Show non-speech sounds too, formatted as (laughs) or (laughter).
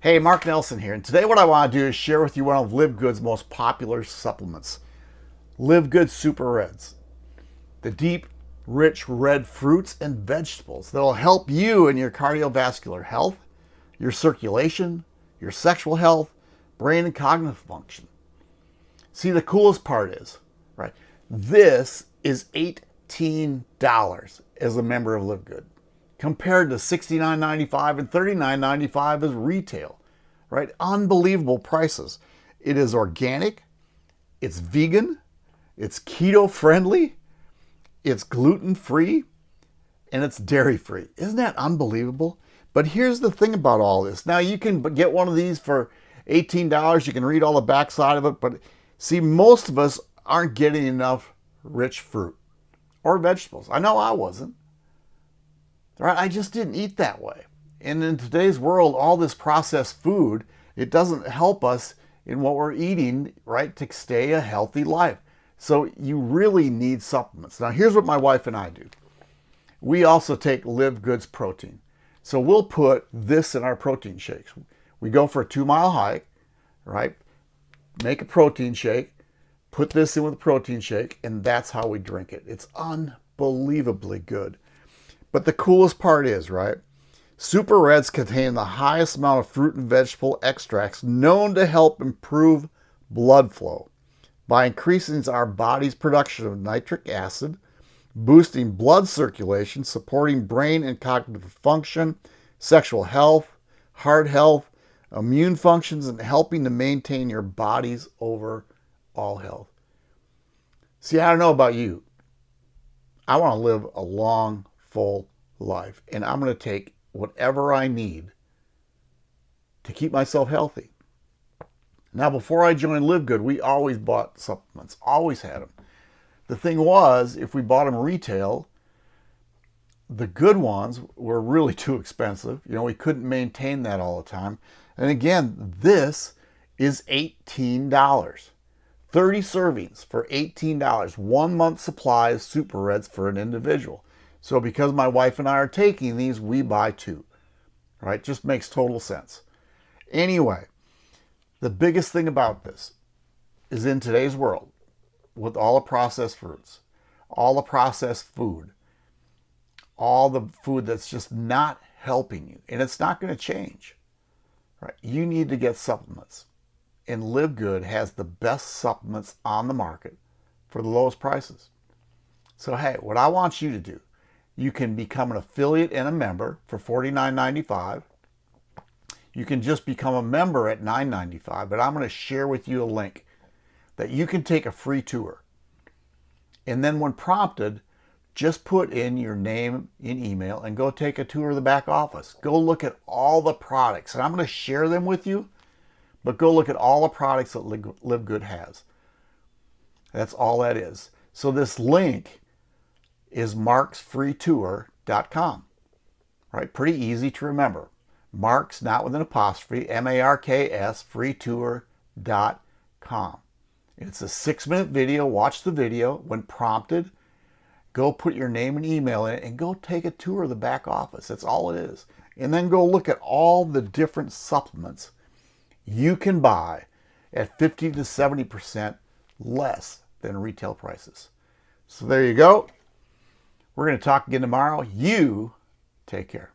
Hey, Mark Nelson here, and today what I want to do is share with you one of Live Good's most popular supplements, Live Good Super Reds. The deep, rich red fruits and vegetables that'll help you in your cardiovascular health, your circulation, your sexual health, brain and cognitive function. See, the coolest part is, right, this is $18 as a member of Live Good compared to $69.95 and $39.95 as retail, right? Unbelievable prices. It is organic, it's vegan, it's keto friendly, it's gluten free, and it's dairy free. Isn't that unbelievable? But here's the thing about all this. Now you can get one of these for $18. You can read all the backside of it, but see, most of us aren't getting enough rich fruit or vegetables. I know I wasn't. Right? I just didn't eat that way. And in today's world, all this processed food, it doesn't help us in what we're eating, right, to stay a healthy life. So you really need supplements. Now, here's what my wife and I do. We also take Live Goods protein. So we'll put this in our protein shakes. We go for a two mile hike, right? Make a protein shake, put this in with a protein shake, and that's how we drink it. It's unbelievably good. But the coolest part is, right? Super Reds contain the highest amount of fruit and vegetable extracts known to help improve blood flow by increasing our body's production of nitric acid, boosting blood circulation, supporting brain and cognitive function, sexual health, heart health, immune functions, and helping to maintain your body's overall health. See, I don't know about you. I want to live a long, full life. And I'm going to take whatever I need to keep myself healthy. Now, before I joined Live Good, we always bought supplements, always had them. The thing was, if we bought them retail, the good ones were really (laughs) too expensive. You know, we couldn't maintain that all the time. And again, this is $18. 30 servings for $18. One month supply of Super Reds for an individual. So because my wife and I are taking these, we buy two. Right? Just makes total sense. Anyway, the biggest thing about this is in today's world, with all the processed fruits, all the processed food, all the food that's just not helping you, and it's not going to change. Right? You need to get supplements. And Live Good has the best supplements on the market for the lowest prices. So hey, what I want you to do you can become an affiliate and a member for $49.95. You can just become a member at $9.95, but I'm going to share with you a link that you can take a free tour. And then when prompted, just put in your name and email and go take a tour of the back office. Go look at all the products. And I'm going to share them with you, but go look at all the products that Live Good has. That's all that is. So this link is marksfreetour.com. Right, pretty easy to remember. Marks, not with an apostrophe, M-A-R-K-S, freetour.com. It's a six-minute video. Watch the video. When prompted, go put your name and email in it and go take a tour of the back office. That's all it is. And then go look at all the different supplements you can buy at 50 to 70% less than retail prices. So there you go. We're going to talk again tomorrow. You take care.